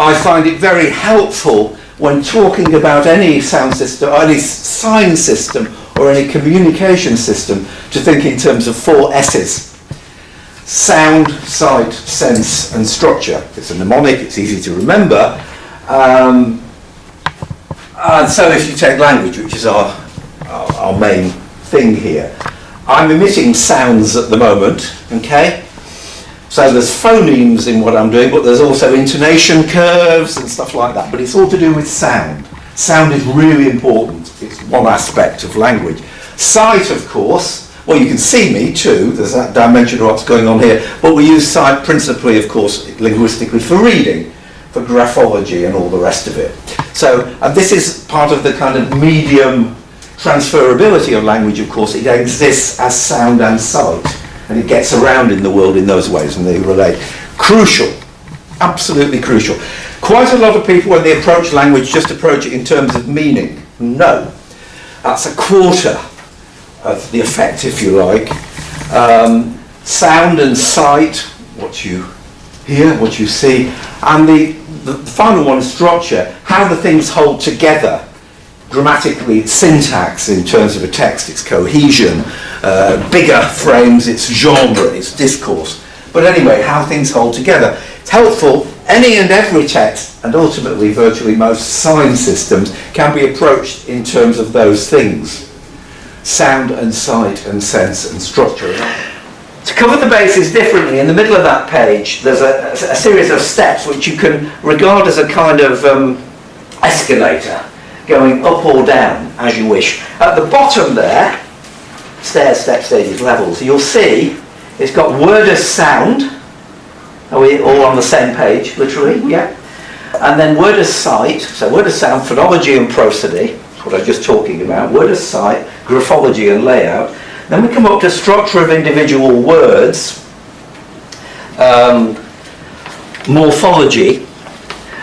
I find it very helpful when talking about any sound system, or any sign system, or any communication system, to think in terms of four S's. Sound, sight, sense, and structure. It's a mnemonic, it's easy to remember. Um, and so if you take language, which is our, our, our main thing here, I'm emitting sounds at the moment, okay? So there's phonemes in what I'm doing, but there's also intonation curves and stuff like that. But it's all to do with sound. Sound is really important. It's one aspect of language. Sight, of course, well, you can see me too. There's that dimension of what's going on here. But we use sight principally, of course, linguistically for reading, for graphology and all the rest of it. So, and this is part of the kind of medium transferability of language, of course. It exists as sound and sight and it gets around in the world in those ways and they relate. Crucial, absolutely crucial. Quite a lot of people when they approach language just approach it in terms of meaning. No, that's a quarter of the effect if you like. Um, sound and sight, what you hear, what you see, and the, the final one structure, how the things hold together grammatically it's syntax in terms of a text, it's cohesion, uh, bigger frames, it's genre, it's discourse. But anyway, how things hold together. It's helpful, any and every text, and ultimately virtually most sign systems, can be approached in terms of those things. Sound and sight and sense and structure. To cover the bases differently, in the middle of that page, there's a, a series of steps which you can regard as a kind of um, escalator going up or down as you wish. At the bottom there, stairs, step, stages, levels, you'll see it's got word as sound. Are we all on the same page, literally? Mm-hmm. Yeah. And then word as sight, so word as sound, phonology and prosody, what I was just talking about, word as sight, graphology and layout. Then we come up to structure of individual words, um, morphology,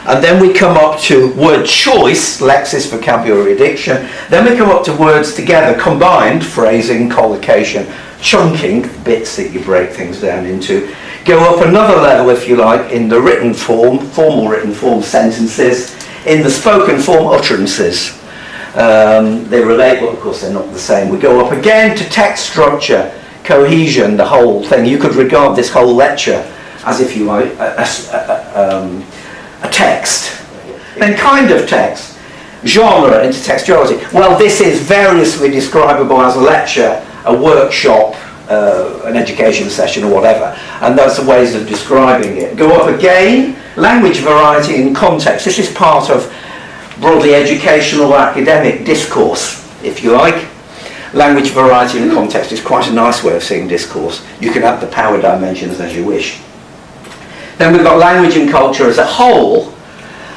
and then we come up to word choice, lexis, vocabulary, diction. Then we come up to words together, combined, phrasing, collocation, chunking, bits that you break things down into. Go up another level, if you like, in the written form, formal written form sentences, in the spoken form utterances. Um, they relate, but of course they're not the same. We go up again to text structure, cohesion, the whole thing. You could regard this whole lecture as if you a, a, um, text. Then kind of text. Genre, intertextuality. Well, this is variously describable as a lecture, a workshop, uh, an education session or whatever. And those are ways of describing it. Go up again, language variety in context. This is part of broadly educational academic discourse, if you like. Language variety in context is quite a nice way of seeing discourse. You can add the power dimensions as you wish. Then we've got language and culture as a whole.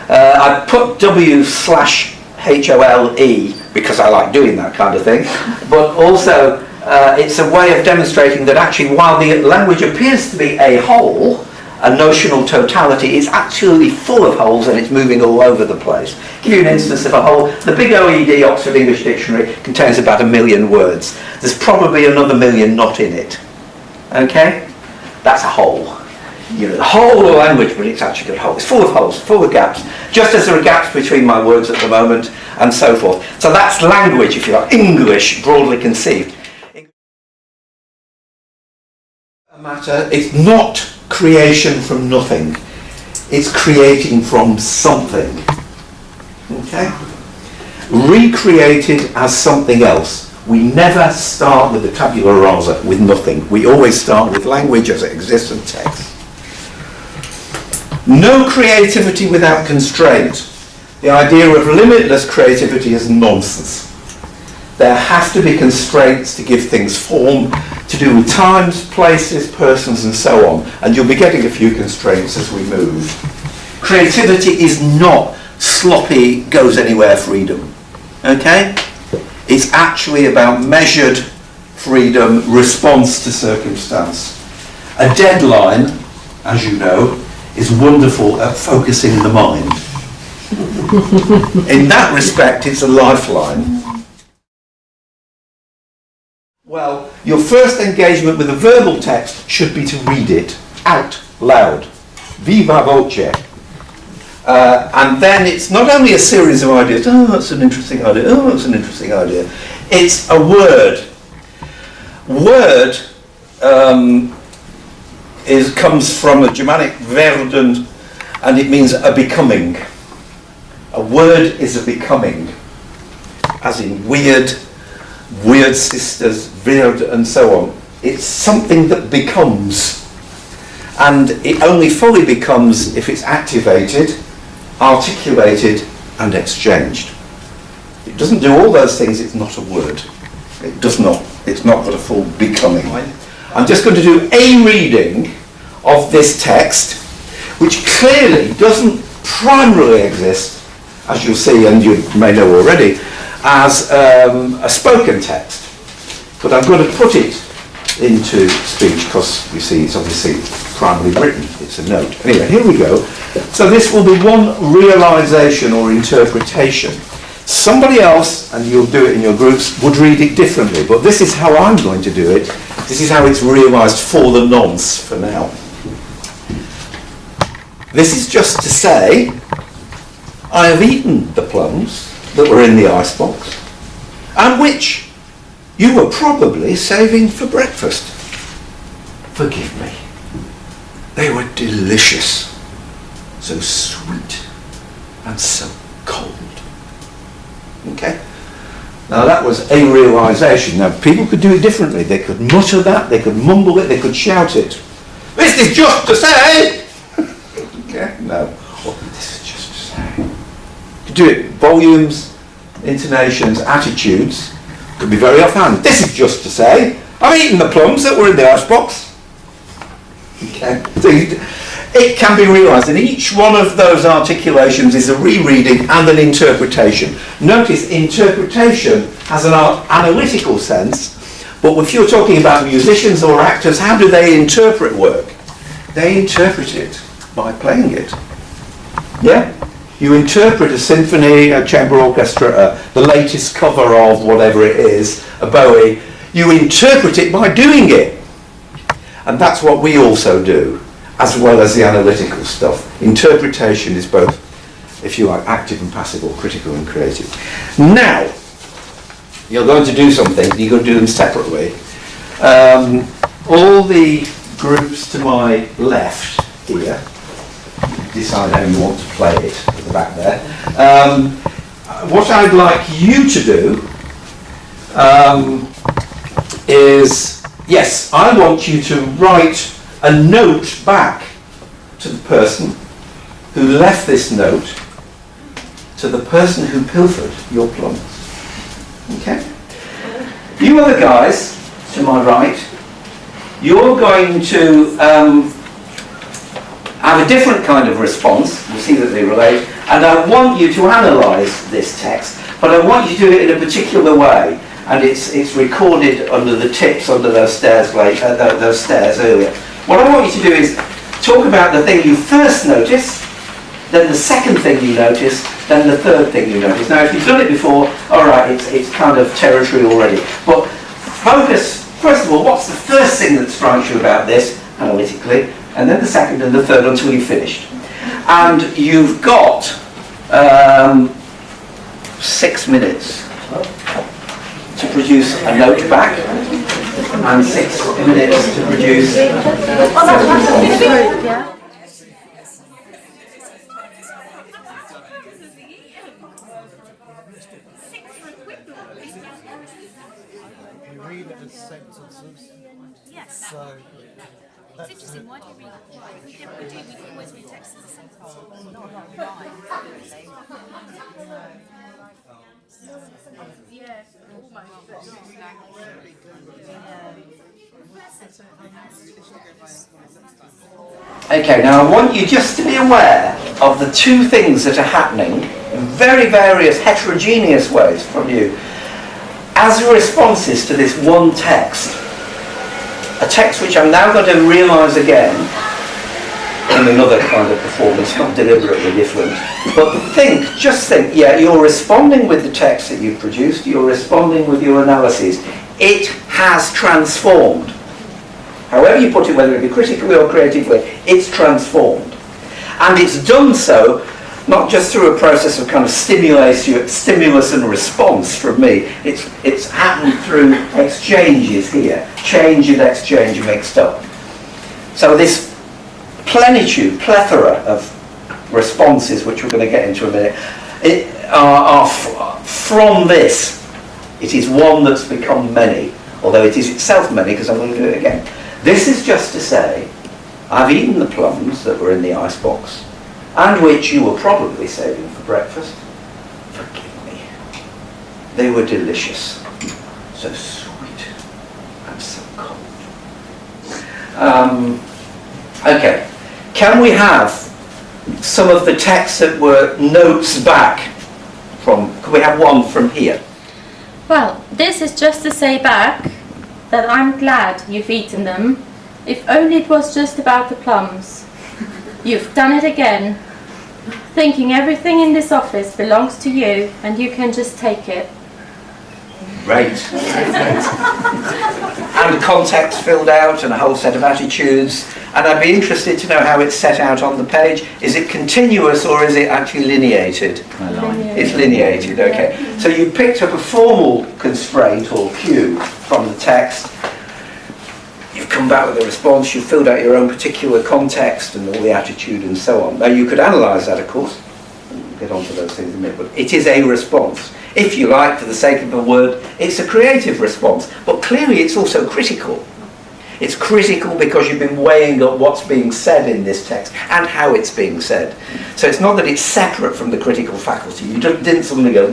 Uh, I put W slash H-O-L-E because I like doing that kind of thing, but also uh, it's a way of demonstrating that actually while the language appears to be a whole, a notional totality, it's actually full of holes and it's moving all over the place. give you an instance of a whole. The big OED Oxford English Dictionary contains about a million words. There's probably another million not in it. Okay? That's a whole you know, the whole of language, but it's actually got holes. It's full of holes, full of gaps. Just as there are gaps between my words at the moment, and so forth. So that's language, if you like, English, broadly conceived. Matter, it's not creation from nothing. It's creating from something. Okay? Recreated as something else. We never start with the tabula rasa, with nothing. We always start with language as it exists in text. No creativity without constraint. The idea of limitless creativity is nonsense. There have to be constraints to give things form, to do with times, places, persons, and so on. And you'll be getting a few constraints as we move. Creativity is not sloppy, goes anywhere freedom. Okay? It's actually about measured freedom, response to circumstance. A deadline, as you know, is wonderful at focusing the mind. In that respect, it's a lifeline. Well, your first engagement with a verbal text should be to read it out loud. Viva voce. Uh, and then it's not only a series of ideas, oh, that's an interesting idea, oh, that's an interesting idea. It's a word. Word um, is, comes from a Germanic werden, and it means a becoming. A word is a becoming, as in weird, weird sisters, weird, and so on. It's something that becomes. And it only fully becomes if it's activated, articulated, and exchanged. It doesn't do all those things, it's not a word. It does not. It's not got a full becoming. I'm just going to do a reading of this text, which clearly doesn't primarily exist, as you'll see and you may know already, as um, a spoken text. But I'm going to put it into speech because you see it's obviously primarily written, it's a note. Anyway, here we go. So this will be one realization or interpretation. Somebody else, and you'll do it in your groups, would read it differently, but this is how I'm going to do it. This is how it's realized for the nonce for now. This is just to say, I have eaten the plums that were in the icebox, and which you were probably saving for breakfast. Forgive me. They were delicious, so sweet and so cold. Okay? Now that was a realization. Now people could do it differently. They could mutter that, they could mumble it, they could shout it. This is just to say! okay? No. This is just to say. To do it volumes, intonations, attitudes, could be very offhand. This is just to say, I've eaten the plums that were in the icebox. Okay? So it can be realised and each one of those articulations is a rereading and an interpretation. Notice interpretation has an analytical sense, but if you're talking about musicians or actors, how do they interpret work? They interpret it by playing it. Yeah? You interpret a symphony, a chamber orchestra, uh, the latest cover of whatever it is, a Bowie, you interpret it by doing it. And that's what we also do as well as the analytical stuff. Interpretation is both, if you like, active and passive or critical and creative. Now, you're going to do something, you're going to do them separately. Um, all the groups to my left here, decide how you want to play it at the back there. Um, what I'd like you to do um, is, yes, I want you to write a note back to the person who left this note to the person who pilfered your plums. Okay? You other guys, to my right, you're going to um, have a different kind of response. You'll see that they relate. And I want you to analyse this text, but I want you to do it in a particular way. And it's, it's recorded under the tips under those stairs, like, uh, those stairs earlier. What I want you to do is talk about the thing you first notice, then the second thing you notice, then the third thing you notice. Now, if you've done it before, all right, it's, it's kind of territory already. But focus, first of all, what's the first thing that strikes you about this, analytically, and then the second and the third until you've finished. And you've got um, six minutes to produce a note back and six minutes to produce. You read it as sentences. Yes. So It's interesting, why do you read it? We never do, we always read text as a sentence. Not a lot of rhyme, Okay, now I want you just to be aware of the two things that are happening in very various heterogeneous ways from you as responses to this one text. A text which I'm now going to realise again in another kind of performance, not deliberately different. But think, just think, yeah, you're responding with the text that you've produced, you're responding with your analyses. It has transformed. However you put it, whether it be critically or creatively, it's transformed. And it's done so not just through a process of kind of stimulation, stimulus and response from me. It's, it's happened through exchanges here, change and exchange mixed up. So this plenitude, plethora of responses, which we're going to get into in a minute, it, are, are from this. It is one that's become many, although it is itself many, because I'm going to do it again. This is just to say, I've eaten the plums that were in the icebox, and which you were probably saving for breakfast. Forgive me. They were delicious. So sweet and so cold. Um, okay. Can we have some of the texts that were notes back from, can we have one from here? Well, this is just to say back that I'm glad you've eaten them. If only it was just about the plums. You've done it again. Thinking everything in this office belongs to you and you can just take it. Great. and context filled out and a whole set of attitudes. And I'd be interested to know how it's set out on the page. Is it continuous or is it actually lineated? It's lineated, okay. So you picked up a formal constraint or cue from the text. You've come back with a response, you've filled out your own particular context and all the attitude and so on. Now you could analyse that, of course. We'll get onto those things in a minute, but it is a response. If you like, for the sake of the word, it's a creative response, but clearly it's also critical. It's critical because you've been weighing up what's being said in this text and how it's being said. So it's not that it's separate from the critical faculty. You didn't suddenly go,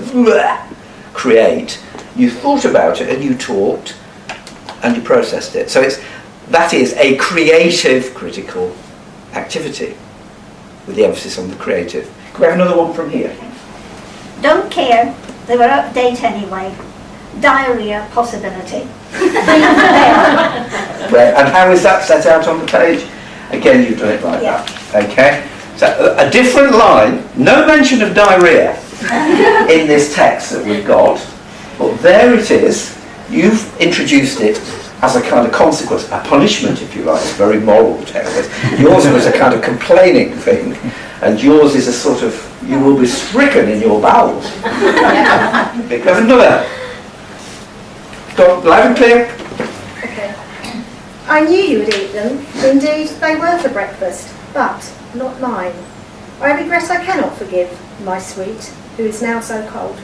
create. You thought about it and you talked and you processed it. So it's, that is a creative critical activity with the emphasis on the creative. Can we have another one from here? Don't care, they were update anyway. Diarrhea possibility. And how is that set out on the page? Again, you've done it like Yeah. that. Okay? So a, a different line, no mention of diarrhea in this text that we've got, but there it is. You've introduced it as a kind of consequence, a punishment, if you like. It's very moral text. Yours was a kind of complaining thing, and yours is a sort of, you will be stricken in your bowels. Because another. Go on, loud and clear. Okay. I knew you would eat them. Indeed, they were for breakfast, but not mine. I regret I cannot forgive my sweet, who is now so cold.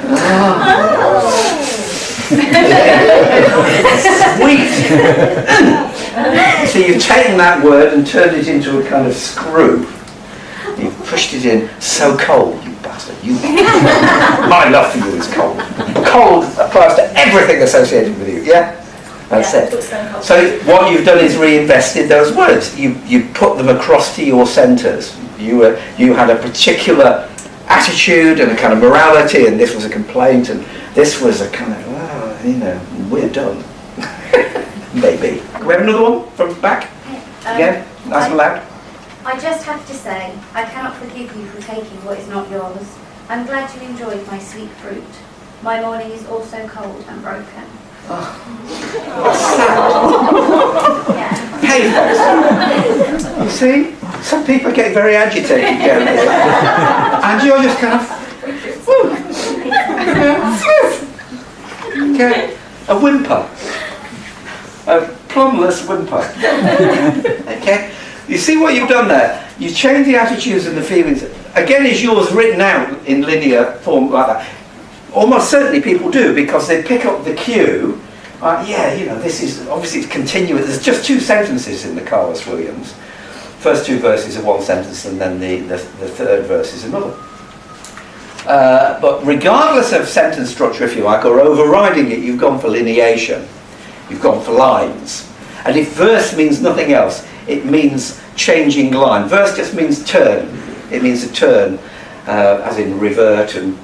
Ah. Sweet. so you've taken that word and turned it into a kind of screw. Pushed it in. So cold, you bastard. You. My love for you is cold. Cold applies to everything associated with you. Yeah. That's Yeah, it. So what you've done is reinvested those words. You you put them across to your centres. You were you had a particular attitude and a kind of morality, and this was a complaint, and this was a kind of oh, you know we're done. Maybe. Can we have another one from back again? Nice and loud. I just have to say, I cannot forgive you for taking what is not yours. I'm glad you enjoyed my sweet fruit. My morning is also cold and broken. Pathos. You see, some people get very agitated, and you're just kind of. okay, a whimper, a plumbless whimper. okay, you see what you've done there? You changed the attitudes and the feelings. Again, is yours written out in linear form like that? Almost certainly people do because they pick up the cue. Uh, yeah, you know, this is obviously it's continuous. There's just two sentences in the Carlos Williams. First two verses are one sentence, and then the, the, the third verse is another. Uh, but regardless of sentence structure, if you like, or overriding it, you've gone for lineation. You've gone for lines. And if verse means nothing else, it means changing line. Verse just means turn. It means a turn, uh, as in revert and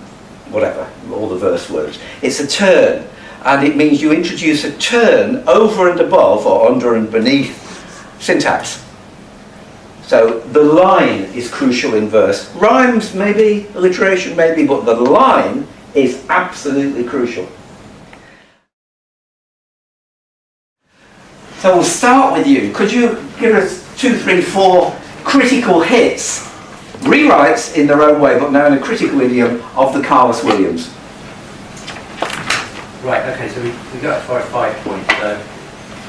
whatever, all the verse words. It's a turn, and it means you introduce a turn over and above or under and beneath syntax. So the line is crucial in verse. Rhymes maybe, alliteration maybe, but the line is absolutely crucial. So we'll start with you. Could you give us two, three, four critical hits rewrites in their own way, but now in a critical idiom of the Carlos Williams. Right, okay, so we, we got as far as five points. So,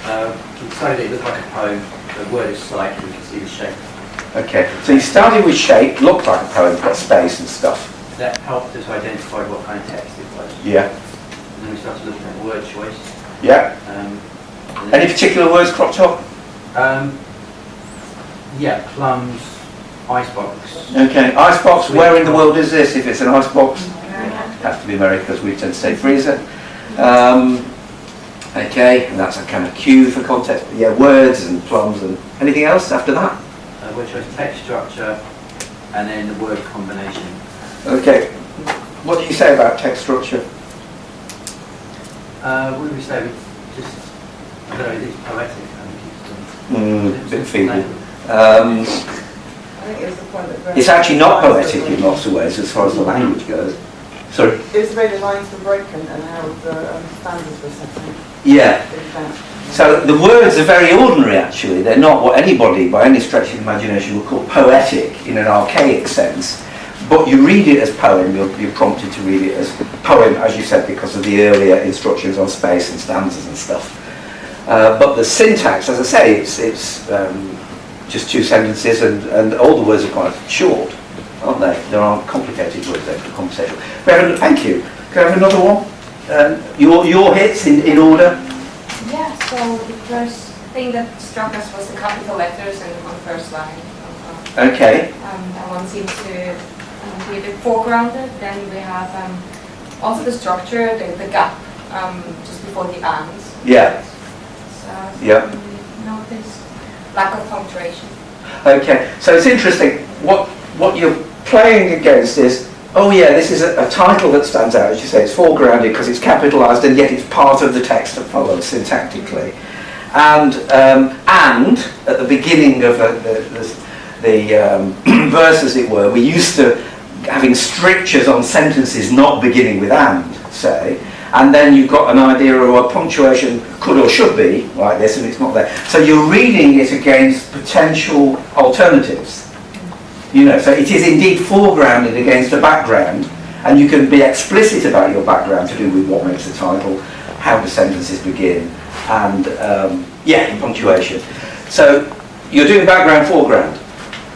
uh, we decided it looked like a poem, the word is slight, we can see the shape. Okay, so you started with shape, looked like a poem, got space and stuff. That helped us identify what kind of text it was. Yeah, And then we started looking at word choice. yeah. Um, Any particular words cropped up? Um, yeah, plums, icebox. Okay, icebox, where in the world is this? If it's an icebox, it has to be America because we tend to say freezer. Um, okay, and that's a kind of cue for context. But yeah, words and plums and anything else after that? Uh, word choice, text structure, and then the word combination. Okay, what do you say about text structure? Uh, what do we say? We just, Mm, bit feeble. Um, I think it was the point that. Graham- it's actually not poetic in lots of ways as far as the language goes. Sorry? It was the way the lines were broken and how the um, standards were set in. Yeah. So the words are very ordinary actually. They're not what anybody by any stretch of the imagination would call poetic in an archaic sense. But you read it as poem, you're, you're prompted to read it as poem, as you said, because of the earlier instructions on space and stanzas and stuff. Uh, but the syntax, as I say, it's, it's um, just two sentences and, and all the words are quite short, aren't they? There aren't complicated words there for conversation. We thank you. Can I have another one? Um, your, your hits in, in order? Yeah, so the first thing that struck us was the capital letters and on the first line. Okay. Um, that one seemed to um, be a bit foregrounded. Then we have um, also the structure, the, the gap um, just before the and. Yeah. So Yeah. notice lack of punctuation. Okay, so it's interesting. What what you're playing against is, oh yeah, this is a, a title that stands out, as you say, it's foregrounded because it's capitalised and yet it's part of the text that follows syntactically. And um, and at the beginning of the, the, the, the um, verse, as it were, we used to having strictures on sentences not beginning with and, say, and then you've got an idea of what punctuation could or should be, like this, and it's not there. So you're reading it against potential alternatives. You know, so it is indeed foregrounded against a background, and you can be explicit about your background to do with what makes the title, how the sentences begin, and um, yeah, punctuation. So you're doing background, foreground,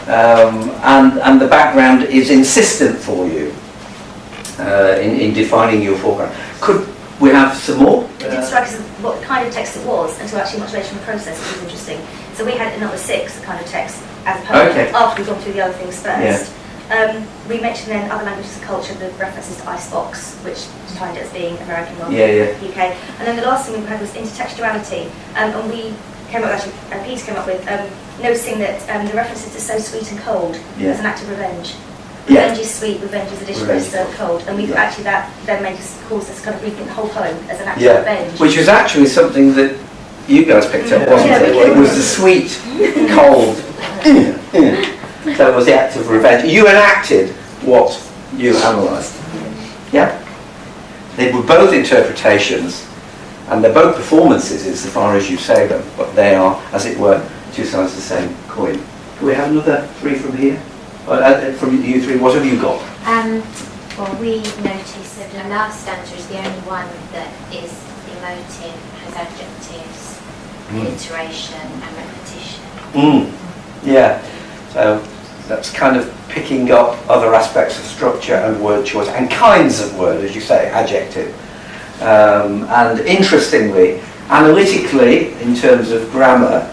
um, and and the background is insistent for you uh, in, in defining your foreground. Could we have some more? It didn't strike us what kind of text it was until actually much later in the process. It was interesting. So we had another six kind of text as opposed Okay. after we'd gone through the other things Yeah. first. Um, we mentioned then other languages and culture, the references to icebox, which defined it as being American rather Yeah, than UK. And then the last thing we had was intertextuality, um, and we came up actually, uh, Peter came up with um, noticing that um, the references to so sweet and cold Yeah. as an act of revenge. Yeah. Revenge is sweet, revenge is a dish that is Revenge. served cold, and we Yeah. actually that then made us cause us to kind of rethink the whole poem as an act Yeah, of revenge. which was actually something that you guys picked up, wasn't Yeah, it? It was the sweet, cold. so it was the act of revenge. You enacted what you analysed. Yeah? They were both interpretations, and they're both performances insofar as you say them, but they are, as it were, two sides of the same coin. Can we have another three from here? Uh, uh, from you three, what have you got? Um, well, we noticed that the last stanza is the only one that is emotive, has adjectives, Mm. alliteration, and repetition. Mm. Yeah. So that's kind of picking up other aspects of structure and word choice and kinds of word, as you say, adjective. Um, and interestingly, analytically, in terms of grammar,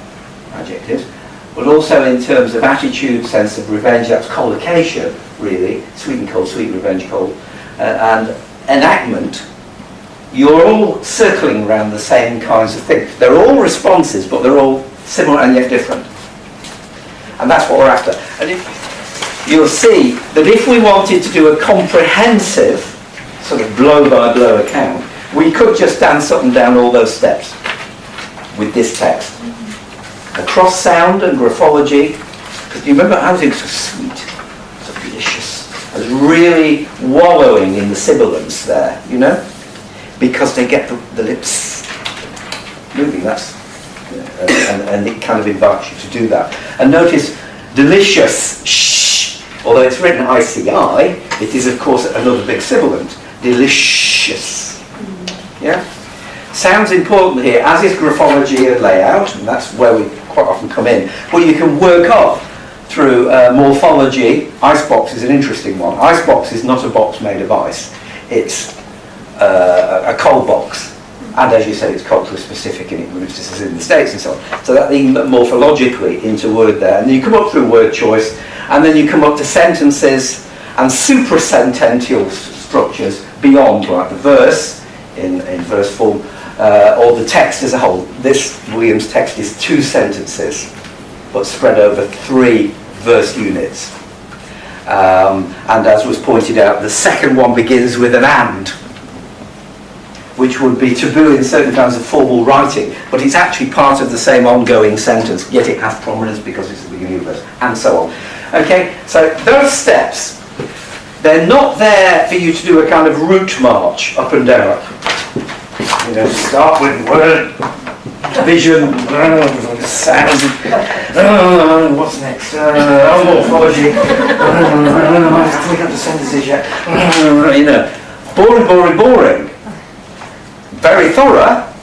adjectives, but also in terms of attitude, sense of revenge, that's collocation, really, sweet and cold, sweet, revenge, cold, uh, and enactment, you're all circling around the same kinds of things. They're all responses, but they're all similar and yet different. And that's what we're after. And if, you'll see that if we wanted to do a comprehensive sort of blow-by-blow account, we could just dance up and down all those steps with this text. Across sound and graphology, because you remember how things so sweet, so delicious. I was really wallowing in the sibilants there, you know? Because they get the, the lips moving, that's, and, and, and it kind of invites you to do that. And notice, delicious, shh, Although it's written ICI, it is of course another big sibilant. Delicious. Yeah? Sounds important here, as is graphology and layout, and that's where we quite often come in. But you can work up through uh, morphology. Icebox is an interesting one. Icebox is not a box made of ice. It's uh, a cold box. And as you say, it's culturally specific and it moves just in the States and so on. So that morphologically into word there. And you come up through word choice, and then you come up to sentences and suprasentential structures beyond, like the verse in, in verse form, uh, or the text as a whole. This Williams text is two sentences, but spread over three verse units. Um, and as was pointed out, the second one begins with an and, which would be taboo in certain kinds of formal writing, but it's actually part of the same ongoing sentence, yet it has prominence because it's the beginning of verse, and so on. Okay, so those steps, they're not there for you to do a kind of route march up and down. You know, start with word, vision, sound, uh, what's next? Uh, oh, morphology. Uh, I haven't got the sentences yet. You know, boring, boring, boring. Very thorough,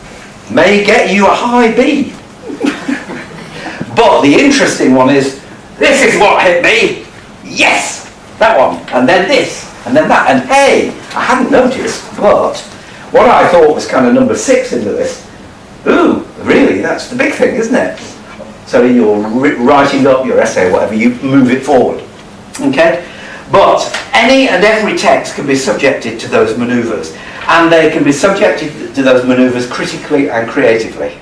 may get you a high B. but the interesting one is, this is what hit me. Yes, that one, and then this, and then that, and hey, I hadn't noticed, but what I thought was kind of number six in the list. Ooh, really? That's the big thing, isn't it? So in your ri- writing up your essay, whatever, you move it forward. Okay? But any and every text can be subjected to those manoeuvres, and they can be subjected to those manoeuvres critically and creatively.